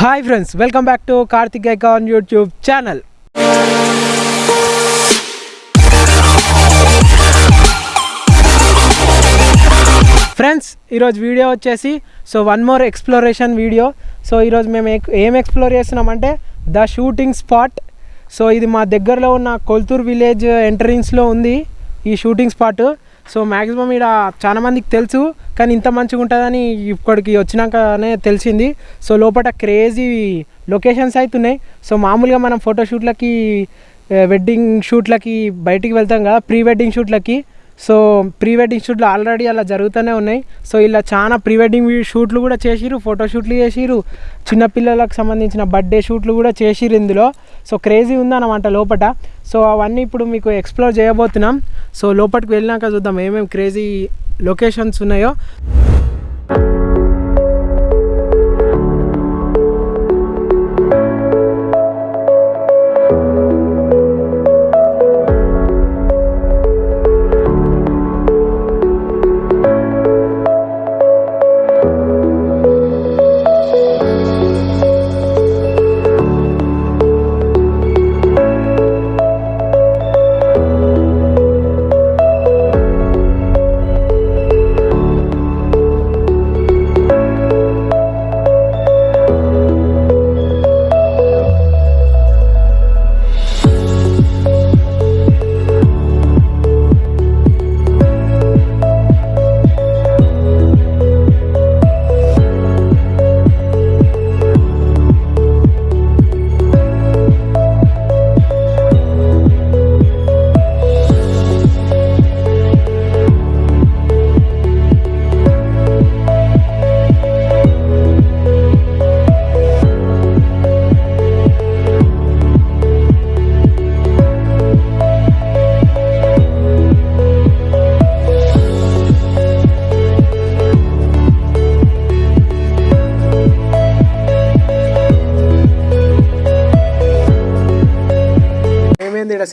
Hi friends welcome back to Karthik గైకాన్ YouTube channel. Friends ఈరోజు video వచ్చేసి so one more exploration video. So ఈరోజు మేము ఏం explore చేస్తున్నామంటే ద షూటింగ్ స్పాట్. సో ఇది మా దగ్గరలో ఉన్న కొల్తూర్ విలేజ్ ఎంట్రన్స్లో ఉంది ఈ షూటింగ్ స్పాట్. సో మ్యాక్సిమం ఇక్కడ చాలా మందికి తెలుసు కానీ ఇంత మంచిగా ఉంటుందని ఇప్పటికి వచ్చినాకనే తెలిసింది. సో లోపల క్రేజీ లొకేషన్స్ అవుతున్నాయి సో మామూలుగా మనం ఫోటోషూట్లకి వెడ్డింగ్ షూట్లకి బయటికి వెళ్తాం కదా ప్రీ వెడ్డింగ్ షూట్లకి సో ప్రీ వెడ్డింగ్ షూట్లు ఆల్రెడీ అలా జరుగుతూనే ఉన్నాయి. సో ఇలా చాలా ప్రీ వెడ్డింగ్ షూట్లు కూడా చేసిరు ఫోటో షూట్లు చేసిరు చిన్నపిల్లలకు సంబంధించిన బర్త్డే షూట్లు కూడా చేసిరు ఇందులో. సో క్రేజీ ఉందన్నమాట లోపట. సో అవన్నీ ఇప్పుడు మీకు ఎక్స్ప్లోర్ చేయబోతున్నాం. సో లోపలికి వెళ్ళినాక చూద్దాం ఏమేమి క్రేజీ లొకేషన్స్ ఉన్నాయో.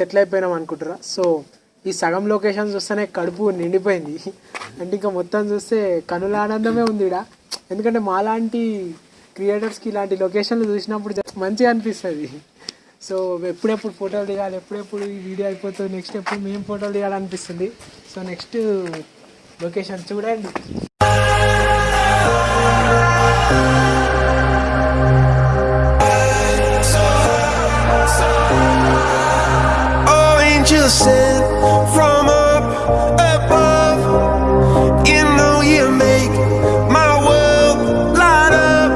సెటిల్ అయిపోయినాం అనుకుంటారా? సో ఈ సగం లొకేషన్ చూస్తేనే కడుపు నిండిపోయింది. అంటే ఇంకా మొత్తం చూస్తే కనుల ఆనందమే ఉంది ఇక్కడ ఎందుకంటే మాలాంటి క్రియేటర్స్కి ఇలాంటి లొకేషన్లు చూసినప్పుడు మంచిగా అనిపిస్తుంది. సో ఎప్పుడెప్పుడు ఫోటోలు దిగాలి ఎప్పుడెప్పుడు ఈ వీడియో అయిపోతుంది నెక్స్ట్ ఎప్పుడు మేము ఫోటోలు దిగాలనిపిస్తుంది. సో నెక్స్ట్ లొకేషన్ చూడండి. Sent from up above. You know you make my world light up.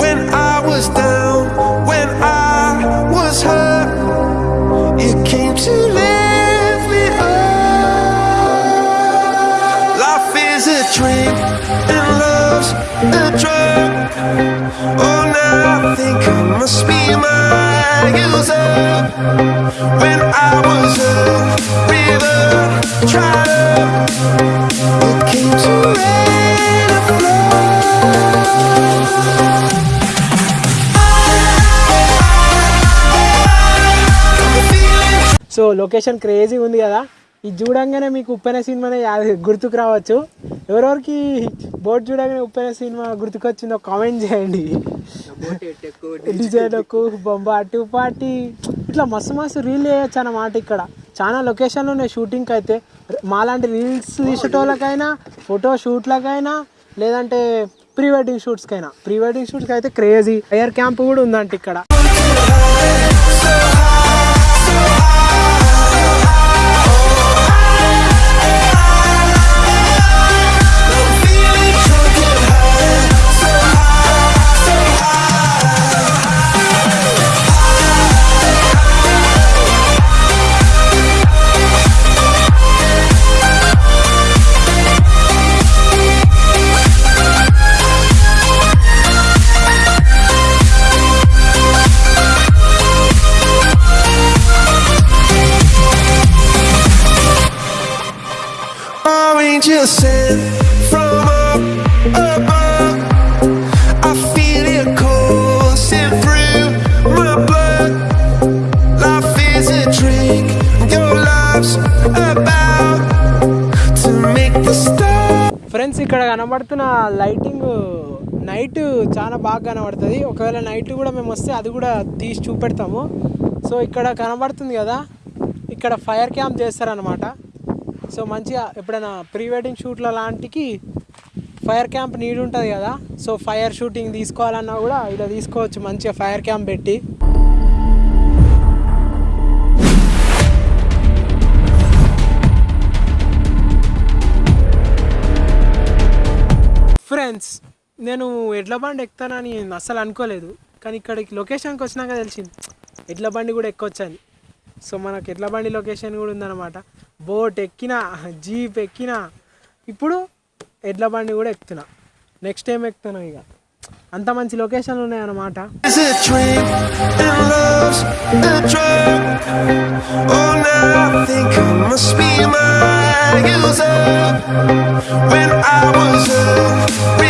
When I was down, when I was hurt, you came to lift me up. Life is a drink and love's a drug. Oh, now I think I must be my so location crazy ఉంది కదా ఇది చూడంగానే మీకు ఉప్పెన సినిమానే గుర్తుకు రావచ్చు. ఎవరెవరికి boat చూడగానే ఉప్పెన సినిమా గుర్తుకొచ్చిందో కామెంట్ చేయండి. డిజైన్కు అటు పాటి. ఇట్లా మస్తు మస్తు రీల్ చేయొచ్చు అన్నమాట ఇక్కడ. చాలా లొకేషన్లు ఉన్నాయి షూటింగ్కి అయితే. మాలాంటి రీల్స్ తీసేటోళ్ళకైనా ఫోటో షూట్లకైనా లేదంటే ప్రీ వెడ్డింగ్ షూట్స్కైనా ప్రీ వెడ్డింగ్ షూట్స్కి అయితే క్రేజీ ఎయిర్ క్యాంప్ కూడా ఉందంట ఇక్కడ. ఇక్కడ కనబడుతున్న లైటింగ్ నైట్ చాలా బాగా కనబడుతుంది. ఒకవేళ నైట్ కూడా మేము వస్తే అది కూడా తీసి చూపెడతాము. సో ఇక్కడ కనబడుతుంది కదా ఇక్కడ ఫైర్ క్యాంప్ చేస్తారనమాట సో మంచిగా ఎప్పుడైనా ప్రీ వెడ్డింగ్ షూట్ల లాంటికి ఫైర్ క్యాంప్ నీడ్ ఉంటుంది కదా సో ఫైర్ షూటింగ్ తీసుకోవాలన్నా కూడా ఇలా తీసుకోవచ్చు మంచిగా ఫైర్ క్యాంప్ పెట్టి. ఫ్రెండ్స్ నేను ఎడ్ల బండి ఎక్కుతానని అస్సలు అనుకోలేదు. కానీ ఇక్కడికి లొకేషన్కి వచ్చినాక తెలిసింది. ఎడ్ల బండి కూడా ఎక్కొచ్చని. సో మనకు ఎడ్ల బండి లొకేషన్ కూడా ఉందన్నమాట. బోట్ ఎక్కిన జీప్ ఎక్కిన ఇప్పుడు ఎడ్ల బండి కూడా ఎక్కుతున్నా. నెక్స్ట్ టైం ఎక్కుతాను ఇక. అంత మంచి లొకేషన్లు ఉన్నాయన్నమాట. Oh, now I think I must be I used up when I was up.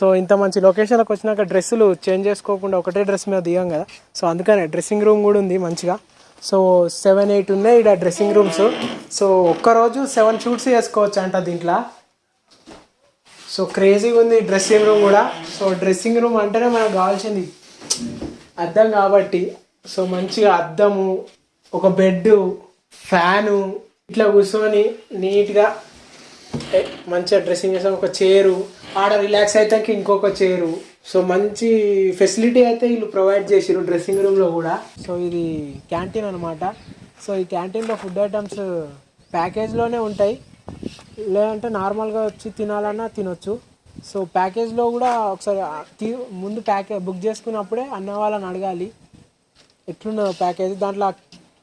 So ఇంత మంచి లొకేషన్లోకి వచ్చినాక డ్రెస్సులు చేంజ్ చేసుకోకుండా ఒకటే డ్రెస్ మీద దిగాం కదా. సో అందుకనే డ్రెస్సింగ్ రూమ్ కూడా ఉంది మంచిగా. సో సెవెన్ ఎయిట్ ఉన్నాయి ఇక్కడ డ్రెస్సింగ్ రూమ్స్ సో ఒక్కరోజు సెవెన్ షూట్స్ చేసుకోవచ్చు అంట దీంట్లో. సో క్రేజీగా ఉంది డ్రెస్సింగ్ రూమ్ కూడా. సో డ్రెస్సింగ్ రూమ్ అంటేనే మనకు కావాల్సింది అద్దం కాబట్టి. సో మంచిగా అద్దము ఒక బెడ్ ఫ్యాను ఇట్లా కూర్చొని నీట్గా మంచిగా డ్రెస్సింగ్ చేసాం. ఒక చైరు ఆడ రిలాక్స్ అయితే ఇంకొక చైరు. సో మంచి ఫెసిలిటీ అయితే వీళ్ళు ప్రొవైడ్ చేసారు డ్రెస్సింగ్ రూమ్లో కూడా. సో ఇది క్యాంటీన్ అనమాట సో ఈ క్యాంటీన్లో ఫుడ్ ఐటమ్స్ ప్యాకేజ్లోనే ఉంటాయి. లేదంటే నార్మల్గా వచ్చి తినాలన్నా తినొచ్చు. సో ప్యాకేజ్లో కూడా ఒకసారి తీ- ముందు ప్యాకేజ్ బుక్ చేసుకున్నప్పుడే అన్న వాళ్ళని అడగాలి. ఎట్లున్నదో ప్యాకేజ్? దాంట్లో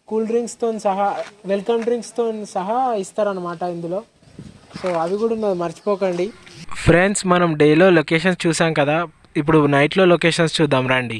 కూల్ డ్రింక్స్తో సహా వెల్కమ్ డ్రింక్స్తో సహా ఇస్తారనమాట ఇందులో. సో అవి కూడా ఉన్నది మర్చిపోకండి. ఫ్రెండ్స్ మనం డేలో లొకేషన్స్ చూసాం కదా. ఇప్పుడు నైట్లో లొకేషన్స్ చూద్దాం రండి.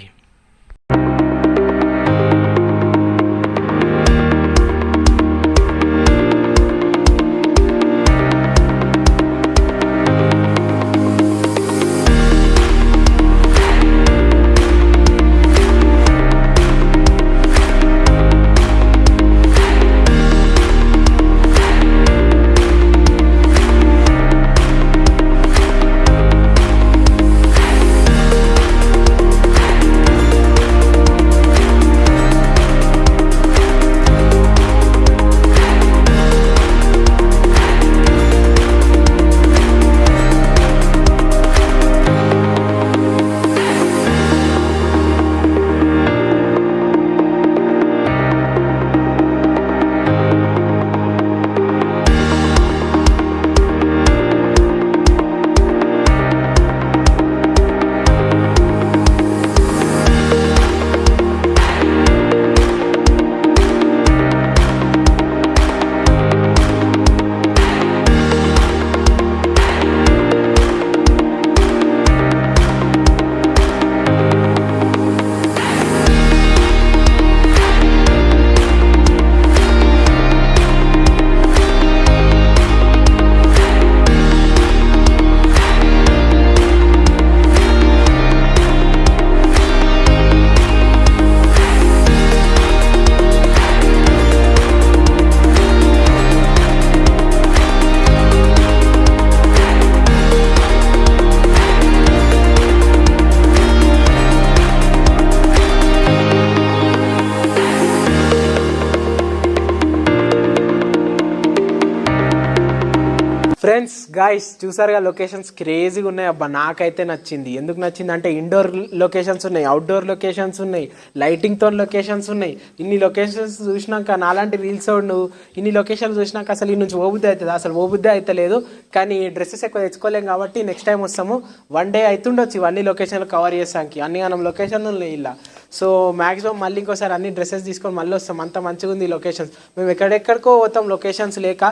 ఫ్రెండ్స్ గాయస్ చూసారుగా లొకేషన్స్ క్రేజీగా ఉన్నాయి. అబ్బా నాకైతే నచ్చింది. ఎందుకు నచ్చింది అంటే ఇండోర్ లొకేషన్స్ ఉన్నాయి అవుట్డోర్ లొకేషన్స్ ఉన్నాయి లైటింగ్తో లొకేషన్స్ ఉన్నాయి. ఇన్ని లొకేషన్స్ చూసినాక నాలాంటి రీల్స్ నువ్వు? ఇన్ని లొకేషన్స్ చూసినాక అసలు ఈ నుంచి ఓబుద్ది అవుతుంది. అసలు ఓబుద్ది అయితే లేదు కానీ డ్రెస్సెస్ ఎక్కువ తెచ్చుకోలేం కాబట్టి నెక్స్ట్ టైం వస్తాము. వన్ డే అవుతుండొచ్చు ఇవన్నీ లొకేషన్లు కవర్ చేసానికి అన్ని మనం లొకేషన్లు ఉన్నాయి ఇలా. సో మ్యాక్సిమం మళ్ళీ ఇంకోసారి అన్ని డ్రెస్సెస్ తీసుకొని మళ్ళీ వస్తాం. అంత మంచిగా ఉంది లొకేషన్స్ మేము ఎక్కడెక్కడికో పోతాం లొకేషన్స్ లేక.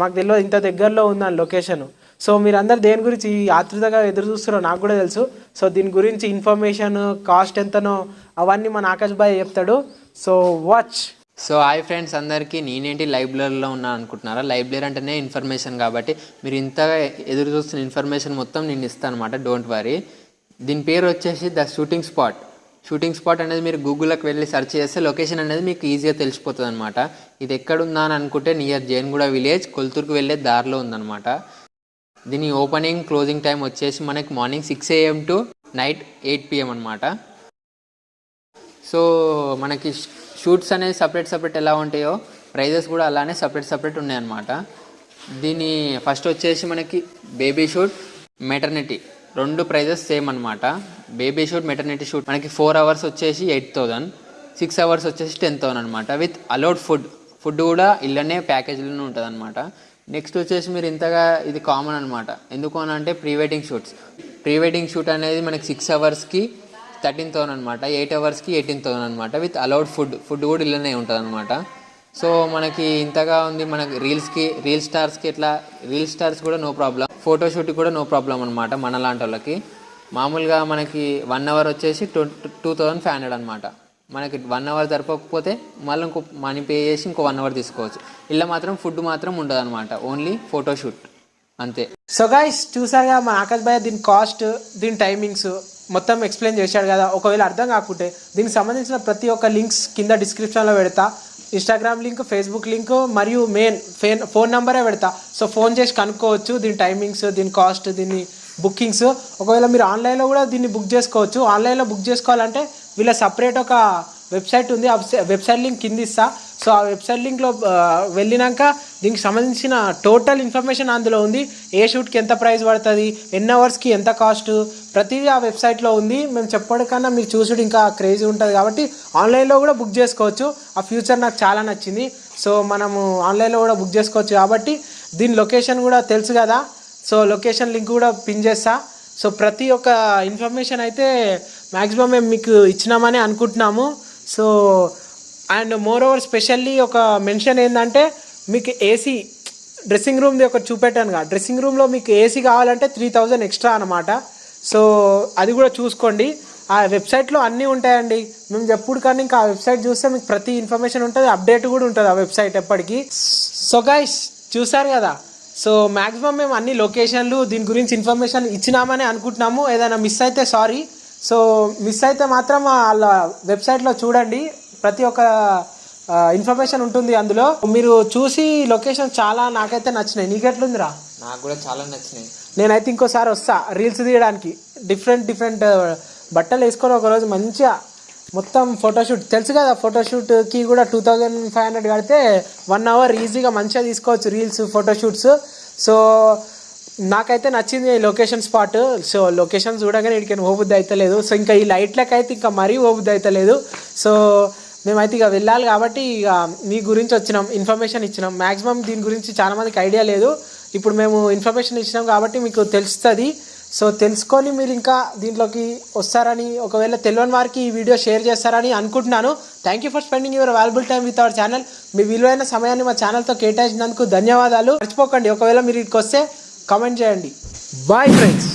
మాకు తెలియదు ఇంత దగ్గరలో ఉందని లొకేషన్. సో మీరందరూ దేని గురించి ఈ ఆతృతగా ఎదురు చూస్తారో నాకు కూడా తెలుసు. సో దీని గురించి ఇన్ఫర్మేషన్ కాస్ట్ ఎంతనో అవన్నీ మన ఆకాష్ బాయ్ చెప్తాడు. So watch. So hi friends అందరికీ నేనేంటి లైబ్రరీలో ఉన్నాను అనుకుంటున్నారా? లైబ్రరీ అంటేనే ఇన్ఫర్మేషన్ కాబట్టి మీరు ఇంతగా ఎదురు చూస్తున్న ఇన్ఫర్మేషన్ మొత్తం నేను ఇస్తాను అనమాట డోంట్ వరీ. దీని పేరు వచ్చేసి the shooting spot. Shooting spot అనేది మీరు గూగుల్లోకి వెళ్ళి సెర్చ్ చేస్తే లొకేషన్ అనేది మీకు ఈజీగా తెలిసిపోతుంది అనమాట ఇది ఎక్కడుందా అని అనుకుంటే నియర్ జైన్గూడ విలేజ్ కొల్తూరుకు వెళ్ళే దారిలో ఉందన్నమాట. దీని ఓపెనింగ్ క్లోజింగ్ టైం వచ్చేసి మనకి morning six AM to night eight PM అనమాట సో మనకి షూట్స్ అనేది సపరేట్ సపరేట్ ఎలా ఉంటాయో ప్రైజెస్ కూడా అలానే సపరేట్ సపరేట్ ఉన్నాయన్నమాట. దీని ఫస్ట్ వచ్చేసి మనకి బేబీ షూట్ మెటర్నిటీ. రెండు ప్రైజెస్ సేమ్ అనమాట బేబీ షూట్ మెటర్నిటీ షూట్ మనకి ఫోర్ అవర్స్ వచ్చేసి ఎయిట్ థౌజండ్ సిక్స్ అవర్స్ వచ్చేసి టెన్ థౌసండ్ అనమాట విత్ అలౌడ్ ఫుడ్ ఫుడ్ కూడా ఇళ్ళనే ప్యాకేజీలోనే ఉంటుంది అనమాట నెక్స్ట్ వచ్చేసి మీరు ఇంతగా ఇది కామన్ అనమాట ఎందుకు అని అంటే pre wedding shoots. Pre wedding shoot అనేది మనకి సిక్స్ అవర్స్కి థర్టీన్ థౌసండ్ అనమాట ఎయిట్ అవర్స్కి ఎయిటీన్ థౌసండ్ అనమాట విత్ అలౌడ్ ఫుడ్ ఫుడ్ కూడా ఇళ్ళనే ఉంటుంది అనమాట సో మనకి ఇంతగా ఉంది మనకి రీల్స్కి రీల్ స్టార్స్కి ఇట్లా రీల్ స్టార్స్ కూడా నో ప్రాబ్లం ఫోటోషూట్కి కూడా నో ప్రాబ్లం అనమాట మన లాంటి వాళ్ళకి. మామూలుగా మనకి వన్ అవర్ వచ్చేసి two two thousand five hundred అనమాట మనకి వన్ అవర్ సరిపోకపోతే మళ్ళీ ఇంకో మనీ పే చేసి ఇంకో వన్ అవర్ తీసుకోవచ్చు. ఇలా మాత్రం ఫుడ్ మాత్రం ఉండదు అనమాట ఓన్లీ ఫోటోషూట్ అంతే. సో గైస్ చూసాగా మన ఆకాశ్ భయ్య దీని కాస్ట్ దీని టైమింగ్స్ మొత్తం ఎక్స్ప్లెయిన్ చేశాడు కదా. ఒకవేళ అర్థం కాకుంటే దీనికి సంబంధించిన ప్రతి ఒక్క లింక్స్ కింద డిస్క్రిప్షన్లో పెడతా. ఇన్స్టాగ్రామ్ లింక్ ఫేస్బుక్ లింక్ మరియు మెయిన్ ఫేన్ ఫోన్ నెంబరే పెడతా. సో ఫోన్ చేసి కనుక్కోవచ్చు దీని టైమింగ్స్ దీని కాస్ట్ దీని బుకింగ్స్ ఒకవేళ మీరు ఆన్లైన్లో కూడా దీన్ని బుక్ చేసుకోవచ్చు. ఆన్లైన్లో బుక్ చేసుకోవాలంటే వీళ్ళ సపరేట్ ఒక వెబ్సైట్ ఉంది ఆ వెబ్సైట్ లింక్ కింద ఇస్తా. సో ఆ వెబ్సైట్ లింక్లో వెళ్ళినాక దీనికి సంబంధించిన టోటల్ ఇన్ఫర్మేషన్ అందులో ఉంది. ఏ షూట్కి ఎంత ప్రైస్ పడుతుంది ఎన్ని అవర్స్కి ఎంత కాస్ట్ ప్రతిదీ ఆ వెబ్సైట్లో ఉంది. మేము చెప్పడం కన్నా మీరు చూసుడు ఇంకా క్రేజీ ఉంటుంది కాబట్టి ఆన్లైన్లో కూడా బుక్ చేసుకోవచ్చు. ఆ ఫ్యూచర్ నాకు చాలా నచ్చింది. సో మనము ఆన్లైన్లో కూడా బుక్ చేసుకోవచ్చు కాబట్టి దీని లొకేషన్ కూడా తెలుసు కదా. సో లొకేషన్ లింక్ కూడా పిన్ చేస్తా. సో ప్రతి ఒక్క ఇన్ఫర్మేషన్ అయితే మ్యాక్సిమం మేము మీకు ఇచ్చినామని అనుకుంటున్నాము. So and moreover specially ఒక మెన్షన్ ఏంటంటే మీకు ఏసీ డ్రెస్సింగ్ రూమ్ది ఒకటి చూపెట్టాను కదా. డ్రెస్సింగ్ రూమ్లో మీకు ఏసీ కావాలంటే త్రీ థౌజండ్ ఎక్స్ట్రా అనమాట సో అది కూడా చూసుకోండి. ఆ వెబ్సైట్లో అన్నీ ఉంటాయండి. మేము చెప్పుడు కానీ ఇంకా ఆ వెబ్సైట్ చూస్తే మీకు ప్రతి ఇన్ఫర్మేషన్ ఉంటుంది. అప్డేట్ కూడా ఉంటుంది ఆ వెబ్సైట్ ఎప్పటికీ. సో గైస్ చూసారు కదా. సో మ్యాక్సిమం మేము అన్ని లొకేషన్లు దీని గురించి ఇన్ఫర్మేషన్ ఇచ్చినామని అనుకుంటున్నాము. ఏదైనా మిస్ అయితే సారీ సో మిస్ అయితే మాత్రం వాళ్ళ వెబ్సైట్లో చూడండి. ప్రతి ఒక్క ఇన్ఫర్మేషన్ ఉంటుంది అందులో. మీరు చూసి లొకేషన్ చాలా నాకైతే నచ్చినాయి. నీకెట్లుందిరా? నాకు కూడా చాలా నచ్చినాయి. నేనైతే ఇంకోసారి వస్తా. రీల్స్ తీయడానికి. డిఫరెంట్ డిఫరెంట్ బట్టలు వేసుకొని ఒకరోజు మంచిగా మొత్తం ఫోటోషూట్. తెలుసు కదా ఫోటోషూట్కి కూడా టూ థౌజండ్ ఫైవ్ హండ్రెడ్ కడితే వన్ అవర్ ఈజీగా మంచిగా తీసుకోవచ్చు రీల్స్ ఫోటోషూట్స్. సో నాకైతే నచ్చింది లొకేషన్ స్పాట్ సో లొకేషన్ చూడగానే ఇక్కడికి ఓబుద్ది అయితే లేదు. సో ఇంకా ఈ లైట్లకైతే అయితే ఇంకా మరీ ఓబుద్ది అయితే లేదు. సో మేమైతే ఇక వెళ్ళాలి కాబట్టి ఇక మీ గురించి వచ్చినాం ఇన్ఫర్మేషన్ ఇచ్చినాం. మ్యాక్సిమం దీని గురించి చాలామందికి ఐడియా లేదు. ఇప్పుడు మేము ఇన్ఫర్మేషన్ ఇచ్చినాం కాబట్టి మీకు తెలుస్తుంది. సో తెలుసుకొని మీరు ఇంకా దీంట్లోకి వస్తారని ఒకవేళ తెలియని వారికి ఈ వీడియో షేర్ చేస్తారని అనుకుంటున్నాను. Thank you for spending your valuable time with our channel మీ విలువైన సమయాన్ని మా ఛానల్తో కేటాయించినందుకు ధన్యవాదాలు. మర్చిపోకండి. ఒకవేళ మీరు ఇక్కడికి వస్తే కామెంట్ చేయండి. Bye friends